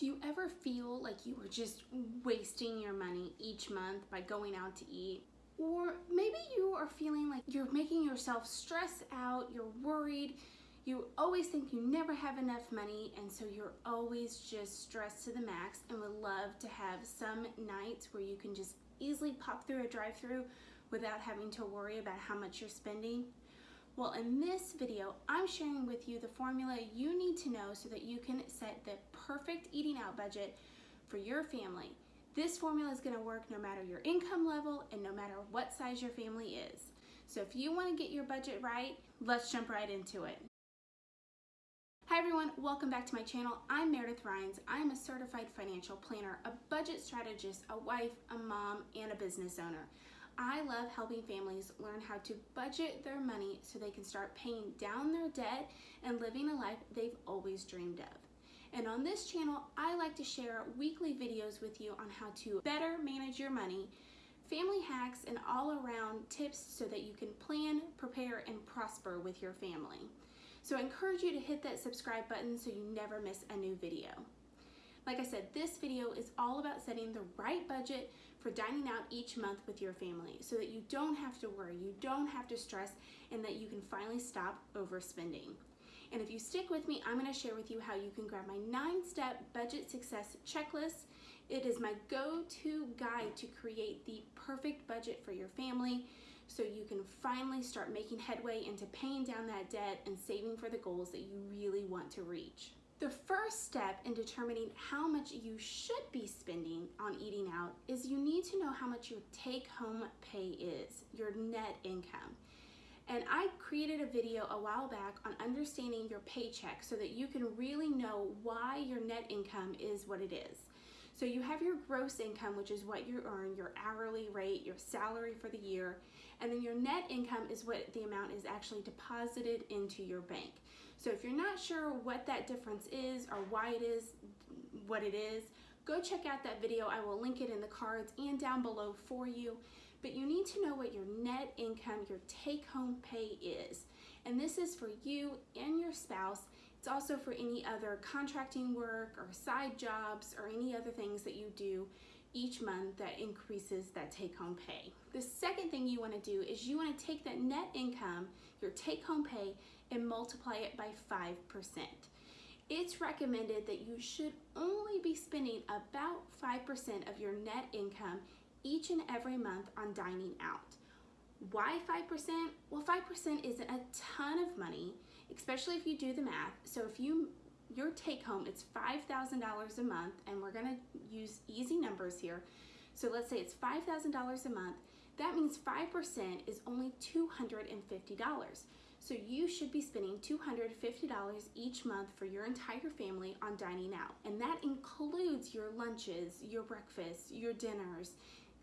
Do you ever feel like you are just wasting your money each month by going out to eat? Or maybe you are feeling like you're making yourself stress out, you're worried, you always think you never have enough money and so you're always just stressed to the max and would love to have some nights where you can just easily pop through a drive-through without having to worry about how much you're spending? Well, in this video, I'm sharing with you the formula you need to know so that you can set the perfect eating out budget for your family. This formula is gonna work no matter your income level and no matter what size your family is. So if you wanna get your budget right, let's jump right into it. Hi everyone, welcome back to my channel. I'm Meredith Rhines. I'm a certified financial planner, a budget strategist, a wife, a mom, and a business owner. I love helping families learn how to budget their money so they can start paying down their debt and living a life they've always dreamed of. And on this channel, I like to share weekly videos with you on how to better manage your money, family hacks, and all around tips so that you can plan, prepare, and prosper with your family. So I encourage you to hit that subscribe button so you never miss a new video. Like I said, this video is all about setting the right budget for dining out each month with your family so that you don't have to worry, you don't have to stress, and that you can finally stop overspending. And if you stick with me, I'm gonna share with you how you can grab my nine-step budget success checklist. It is my go-to guide to create the perfect budget for your family so you can finally start making headway into paying down that debt and saving for the goals that you really want to reach. The first step in determining how much you should be spending on eating out is you need to know how much your take home pay is, your net income. And I created a video a while back on understanding your paycheck so that you can really know why your net income is what it is. So you have your gross income, which is what you earn, your hourly rate, your salary for the year, and then your net income is what the amount is actually deposited into your bank. So if you're not sure what that difference is or why it is what it is, go check out that video. I will link it in the cards and down below for you. But you need to know what your net income, your take home pay is. And this is for you and your spouse. It's also for any other contracting work or side jobs or any other things that you do each month that increases that take home pay. The second thing you wanna do is you wanna take that net income, your take home pay, and multiply it by 5%. It's recommended that you should only be spending about 5% of your net income each and every month on dining out. Why 5%? Well, 5% isn't a ton of money, especially if you do the math. So if you your take home, it's $5,000 a month, and we're gonna use easy numbers here. So let's say it's $5,000 a month. That means 5% is only $250. So you should be spending $250 each month for your entire family on dining out. And that includes your lunches, your breakfasts, your dinners,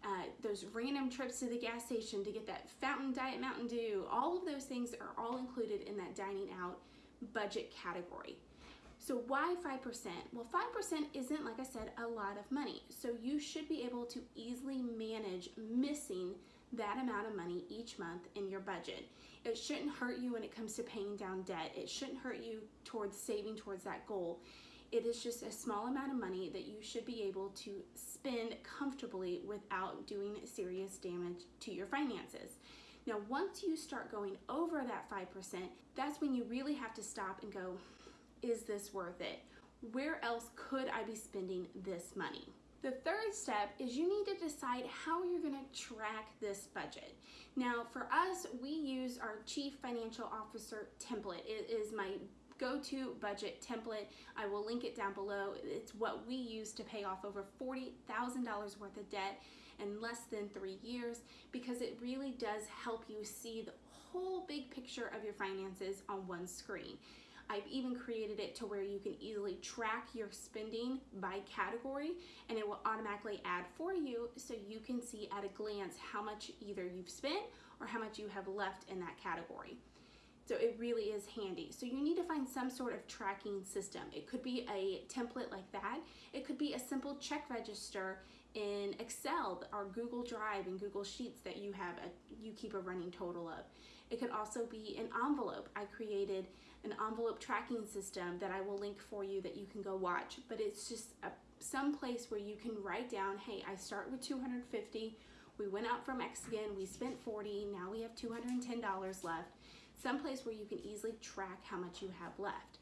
uh, those random trips to the gas station to get that fountain diet Mountain Dew. All of those things are all included in that dining out budget category. So why 5%? Well, 5% isn't, like I said, a lot of money. So you should be able to easily manage missing that amount of money each month in your budget. It shouldn't hurt you when it comes to paying down debt. It shouldn't hurt you towards saving towards that goal. It is just a small amount of money that you should be able to spend comfortably without doing serious damage to your finances. Now, once you start going over that 5%, that's when you really have to stop and go, is this worth it? Where else could I be spending this money? The third step is you need to decide how you're gonna track this budget. Now for us, we use our Chief Financial Officer template. It is my go-to budget template. I will link it down below. It's what we use to pay off over $40,000 worth of debt in less than three years because it really does help you see the whole big picture of your finances on one screen. I've even created it to where you can easily track your spending by category and it will automatically add for you so you can see at a glance how much either you've spent or how much you have left in that category. So it really is handy. So you need to find some sort of tracking system. It could be a template like that. It could be a simple check register in Excel or Google Drive and Google Sheets that you have a, you keep a running total of. It could also be an envelope. I created an envelope tracking system that I will link for you that you can go watch, but it's just a, some place where you can write down, hey, I start with 250, we went out from Mexican, we spent 40, now we have $210 left. Some place where you can easily track how much you have left.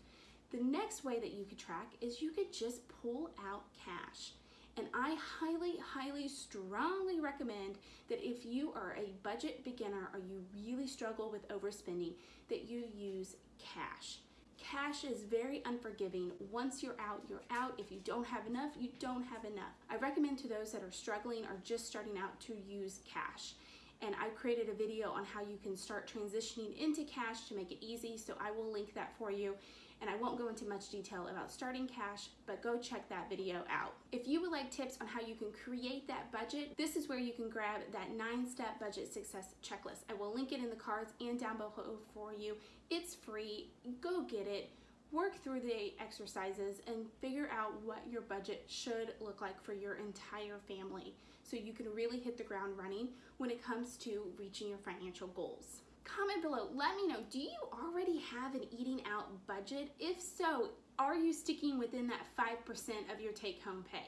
The next way that you could track is you could just pull out cash. And I highly, highly, strongly recommend that if you are a budget beginner or you really struggle with overspending, that you use cash. Cash is very unforgiving. Once you're out, you're out. If you don't have enough, you don't have enough. I recommend to those that are struggling or just starting out to use cash. And I created a video on how you can start transitioning into cash to make it easy. So I will link that for you and I won't go into much detail about starting cash, but go check that video out. If you would like tips on how you can create that budget, this is where you can grab that nine-step budget success checklist. I will link it in the cards and down below for you. It's free, go get it work through the exercises and figure out what your budget should look like for your entire family so you can really hit the ground running when it comes to reaching your financial goals comment below. Let me know, do you already have an eating out budget? If so, are you sticking within that 5% of your take home pay?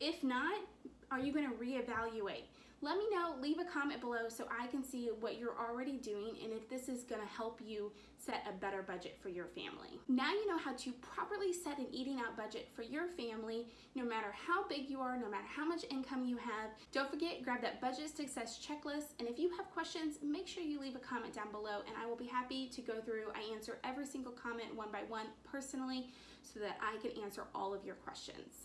If not, are you gonna reevaluate? Let me know, leave a comment below so I can see what you're already doing and if this is gonna help you set a better budget for your family. Now you know how to properly set an eating out budget for your family, no matter how big you are, no matter how much income you have. Don't forget, grab that budget success checklist. And if you have questions, make sure you leave a comment down below and I will be happy to go through. I answer every single comment one by one personally so that I can answer all of your questions.